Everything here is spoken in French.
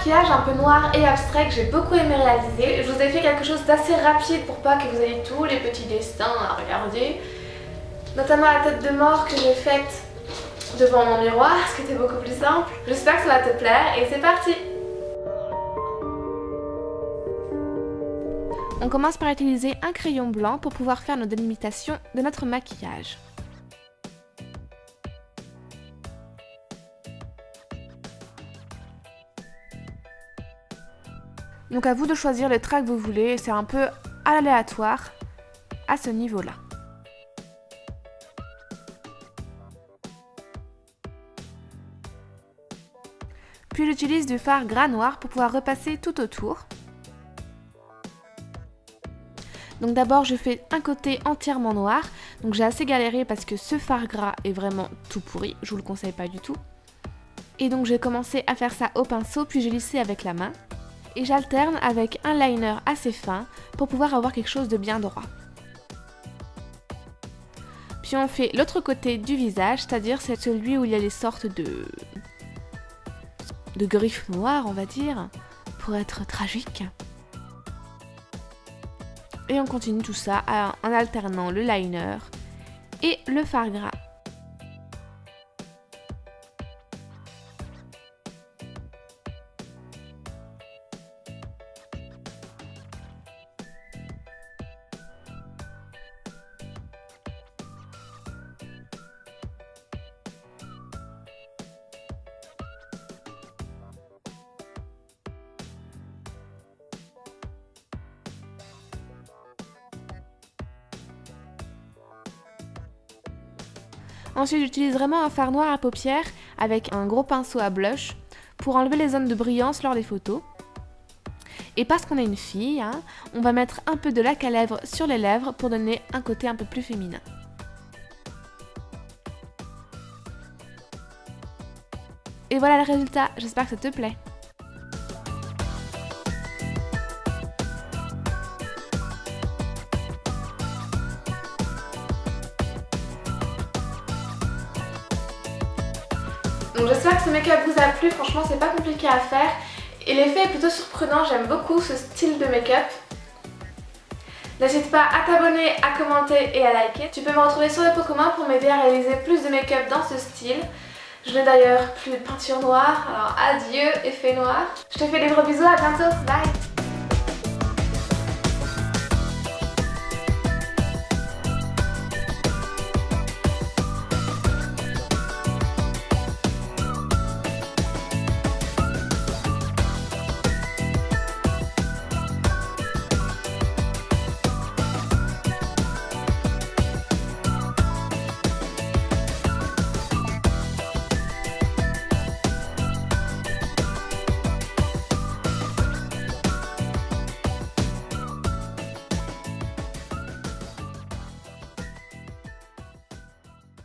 maquillage un peu noir et abstrait que j'ai beaucoup aimé réaliser. Je vous ai fait quelque chose d'assez rapide pour pas que vous ayez tous les petits destins à regarder. Notamment la tête de mort que j'ai faite devant mon miroir, ce qui était beaucoup plus simple. J'espère que ça va te plaire et c'est parti On commence par utiliser un crayon blanc pour pouvoir faire nos délimitations de notre maquillage. Donc à vous de choisir le trait que vous voulez, c'est un peu aléatoire à ce niveau-là. Puis j'utilise du fard gras noir pour pouvoir repasser tout autour. Donc d'abord je fais un côté entièrement noir, donc j'ai assez galéré parce que ce fard gras est vraiment tout pourri, je vous le conseille pas du tout. Et donc j'ai commencé à faire ça au pinceau puis j'ai lissé avec la main et j'alterne avec un liner assez fin pour pouvoir avoir quelque chose de bien droit. Puis on fait l'autre côté du visage, c'est-à-dire c'est celui où il y a les sortes de... de griffes noires, on va dire, pour être tragique. Et on continue tout ça en alternant le liner et le fard gras. Ensuite, j'utilise vraiment un fard noir à paupières avec un gros pinceau à blush pour enlever les zones de brillance lors des photos. Et parce qu'on est une fille, hein, on va mettre un peu de lac à lèvres sur les lèvres pour donner un côté un peu plus féminin. Et voilà le résultat, j'espère que ça te plaît. Donc j'espère que ce make-up vous a plu, franchement c'est pas compliqué à faire. Et l'effet est plutôt surprenant, j'aime beaucoup ce style de make-up. N'hésite pas à t'abonner, à commenter et à liker. Tu peux me retrouver sur le pot commun pour m'aider à réaliser plus de make-up dans ce style. Je n'ai d'ailleurs plus de peinture noire, alors adieu effet noir. Je te fais des gros bisous, à bientôt, bye